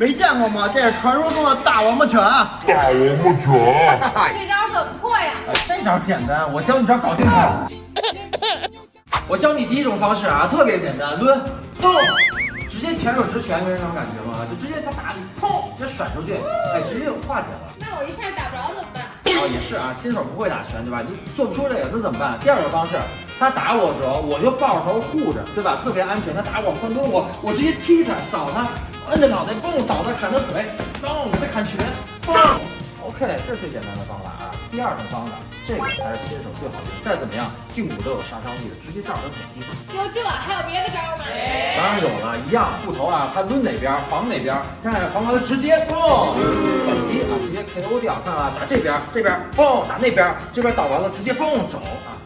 没见过吗？这是传说中的大王八拳。大王八拳。这招怎么破呀？这招简单，我教你招搞定它。我教你第一种方式啊，特别简单，抡，砰，直接前手直拳，没那种感觉吗？就直接他打你，砰，直接甩出去，哎，直接就化解了。那我一下打不着怎么办？哦，也是啊，新手不会打拳，对吧？你做不出这个，那怎么办？第二种方式，他打我的时候，我就抱着头护着，对吧？特别安全。他打我换蹲我，我直接踢他，扫他，摁着脑袋，蹦扫他，砍他腿，嘣，给他砍拳，嘣。OK，这是最简单的方法啊。第二种方法，这个才是新手最好用。再怎么样，胫骨都有杀伤力的，直接照着他腿踢。就这还有别的招吗？当然有了，一样护头啊，他抡哪边防哪边，看看防完了直接嘣反击啊，直接 KO 掉。看啊，打这边，这边嘣打那边，这边倒完了直接嘣走啊，